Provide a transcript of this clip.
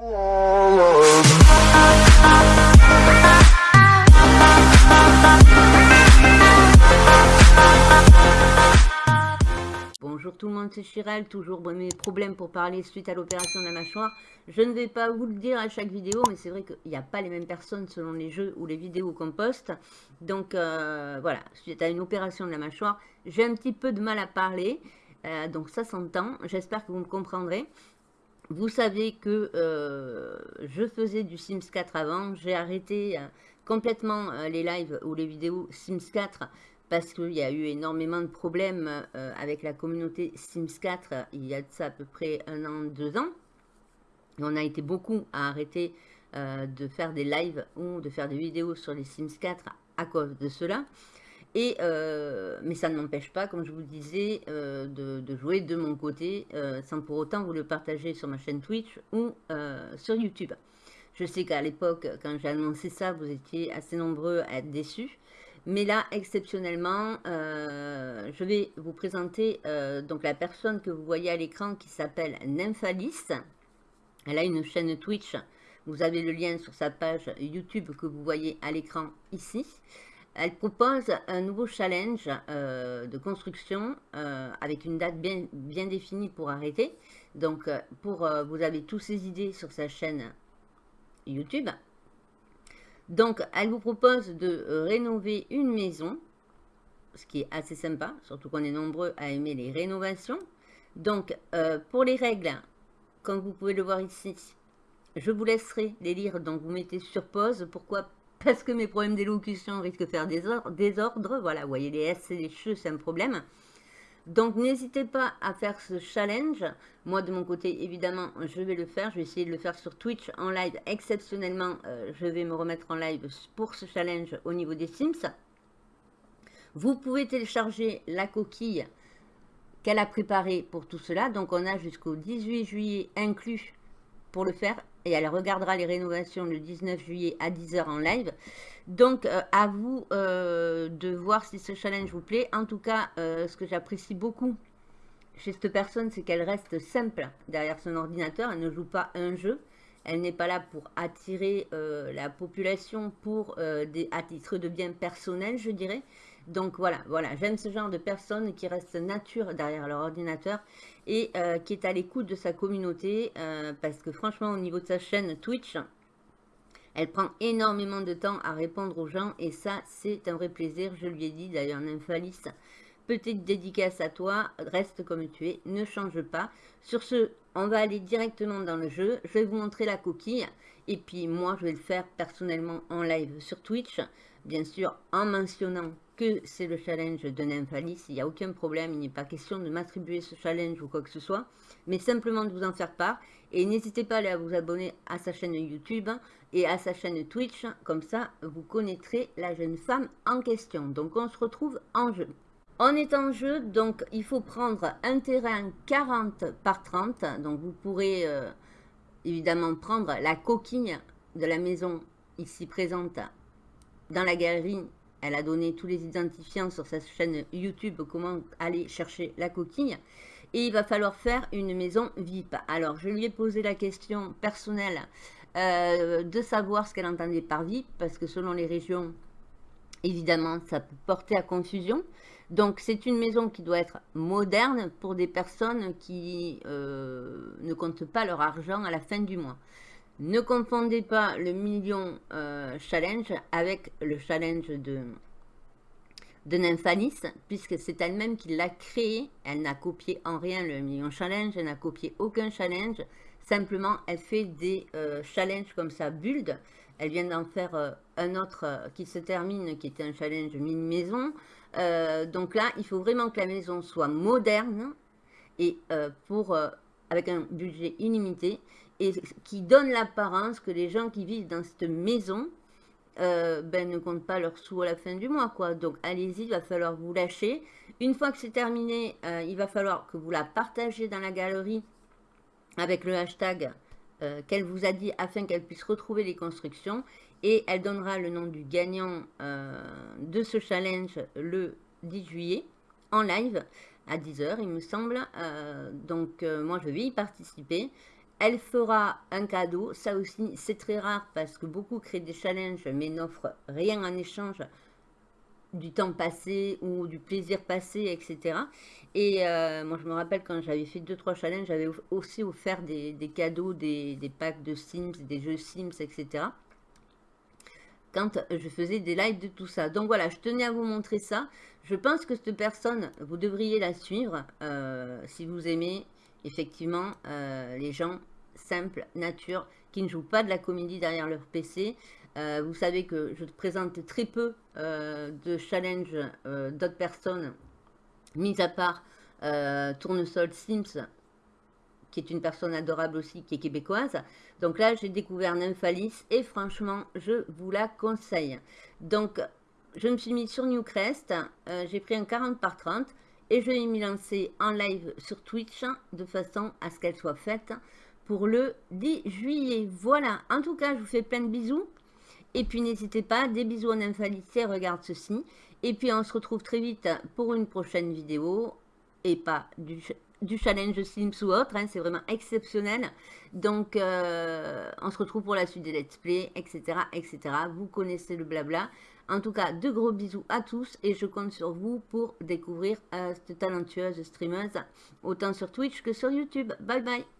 Bonjour tout le monde, c'est Chiral, toujours mes problèmes pour parler suite à l'opération de la mâchoire. Je ne vais pas vous le dire à chaque vidéo, mais c'est vrai qu'il n'y a pas les mêmes personnes selon les jeux ou les vidéos qu'on poste. Donc euh, voilà, suite à une opération de la mâchoire, j'ai un petit peu de mal à parler, euh, donc ça s'entend, j'espère que vous me comprendrez. Vous savez que euh, je faisais du Sims 4 avant, j'ai arrêté complètement les lives ou les vidéos Sims 4 parce qu'il y a eu énormément de problèmes euh, avec la communauté Sims 4 il y a de ça à peu près un an, deux ans. on a été beaucoup à arrêter euh, de faire des lives ou de faire des vidéos sur les Sims 4 à cause de cela. Euh, mais ça ne m'empêche pas, comme je vous le disais, de, de, jouer de mon côté sans pour autant vous le partager sur ma chaîne Twitch ou sur YouTube. Je sais qu'à l'époque, quand j'ai annoncé ça, vous étiez assez nombreux à être déçus. Mais là, exceptionnellement, euh, je vais vous présenter euh, donc la personne que vous voyez à l'écran qui s'appelle Nymphalis. Elle a une chaîne Twitch. Vous avez le lien sur sa page YouTube que vous voyez à l'écran ici. Elle propose un nouveau challenge euh, de construction avec une date bien, définie pour arrêter. Donc, pour, vous avez toutes ces idées sur sa chaîne YouTube. Donc, elle vous propose de euh, rénover une maison, ce qui est assez sympa, surtout qu'on est nombreux à aimer les rénovations. Donc, euh, pour les règles, comme vous pouvez le voir ici, je vous laisserai les lire, donc vous mettez sur pause. Pourquoi Parce que mes problèmes d'élocution risquent de faire désordre. Voilà, vous voyez, les S et les cheveux, c'est un problème. Donc, n'hésitez pas à faire ce challenge. Moi, de mon côté, évidemment, je vais le faire. Je vais essayer de le faire sur Twitch en live. Exceptionnellement, euh, je vais me remettre en live pour ce challenge au niveau des Sims. Vous pouvez télécharger la coquille qu'elle a préparée pour tout cela. Donc, on a jusqu'au 18 juillet inclus pour le faire et elle regardera les rénovations le 19 juillet à 10h en live. Donc, euh, à vous euh, de voir si ce challenge vous plaît. En tout cas, euh, ce que j'apprécie beaucoup chez cette personne, c'est qu'elle reste simple derrière son ordinateur. Elle ne joue pas un jeu. Elle n'est pas là pour attirer la population pour des, à titre de bien personnel, je dirais. Donc voilà, voilà, j'aime ce genre de personne qui reste nature derrière leur ordinateur et euh, qui est à l'écoute de sa communauté euh, parce que franchement au niveau de sa chaîne Twitch, elle prend énormément de temps à répondre aux gens et ça c'est un vrai plaisir, je lui ai dit d'ailleurs Nymphalis, petite dédicace à toi, reste comme tu es, ne change pas. Sur ce, on va aller directement dans le jeu, je vais vous montrer la coquille et puis moi je vais le faire personnellement en live sur Twitch, bien sûr en mentionnant c'est le challenge de Nymphalis, il n'y a aucun problème, il n'est pas question de m'attribuer ce challenge ou quoi que ce soit, mais simplement de vous en faire part. Et n'hésitez pas à vous abonner à sa chaîne YouTube et à sa chaîne Twitch, comme ça vous connaîtrez la jeune femme en question. Donc on se retrouve en jeu. On est en jeu, donc il faut prendre un terrain 40 par 30, donc vous pourrez euh, évidemment prendre la coquille de la maison ici présente dans la galerie elle a donné tous les identifiants sur sa chaîne YouTube, comment aller chercher la coquille. Et il va falloir faire une maison VIP. Alors, je lui ai posé la question personnelle euh, de savoir ce qu'elle entendait par VIP, parce que selon les régions, évidemment, ça peut porter à confusion. Donc, c'est une maison qui doit être moderne pour des personnes qui euh, ne comptent pas leur argent à la fin du mois. Ne confondez pas le million euh, challenge avec le challenge de, de Nymphalis, puisque c'est elle-même qui l'a créé. Elle n'a copié en rien le million challenge, elle n'a copié aucun challenge. Simplement, elle fait des euh, challenges comme ça, build. Elle vient d'en faire euh, un autre qui se termine, qui était un challenge mini maison. donc là, il faut vraiment que la maison soit moderne et pour avec un budget illimité et qui donne l'apparence que les gens qui vivent dans cette maison euh, ben, ne comptent pas leurs sous à la fin du mois. quoi. Donc allez-y, il va falloir vous lâcher. Une fois que c'est terminé, euh, il va falloir que vous la partagez dans la galerie avec le hashtag euh, qu'elle vous a dit afin qu'elle puisse retrouver les constructions. Et elle donnera le nom du gagnant de ce challenge le 10 juillet en live à 10h, il me semble. donc, moi, je vais y participer. elle fera un cadeau. Ça aussi, c'est très rare parce que beaucoup créent des challenges mais n'offrent rien en échange du temps passé ou du plaisir passé, etc. Et euh, moi, je me rappelle quand j'avais fait 2-3 challenges, j'avais aussi offert des, cadeaux, des, packs de Sims, des jeux Sims, etc. Quand je faisais des lives de tout ça. Donc voilà, je tenais à vous montrer ça. Je pense que cette personne, vous devriez la suivre euh, si vous aimez effectivement euh, les gens simples, nature, qui ne jouent pas de la comédie derrière leur PC. Euh, vous savez que je présente très peu de challenges d'autres personnes, mis à part Tournesol Sims, qui est une personne adorable aussi, qui est québécoise. Donc là, j'ai découvert Nymphalis et franchement, je vous la conseille. Donc, je me suis mis sur Newcrest, j'ai pris un 40 par 30 et je vais m'y lancer en live sur Twitch de façon à ce qu'elle soit faite pour le 10 juillet. Voilà, en tout cas, je vous fais plein de bisous. Et puis n'hésitez pas, des bisous en infalité, regarde ceci. Et puis on se retrouve très vite pour une prochaine vidéo. Et pas du, challenge Sims ou autre, hein, c'est vraiment exceptionnel. Donc euh, on se retrouve pour la suite des let's play, etc. etc. Vous connaissez le blabla. En tout cas, de gros bisous à tous et je compte sur vous pour découvrir euh, cette talentueuse streameuse, autant sur Twitch que sur YouTube. Bye bye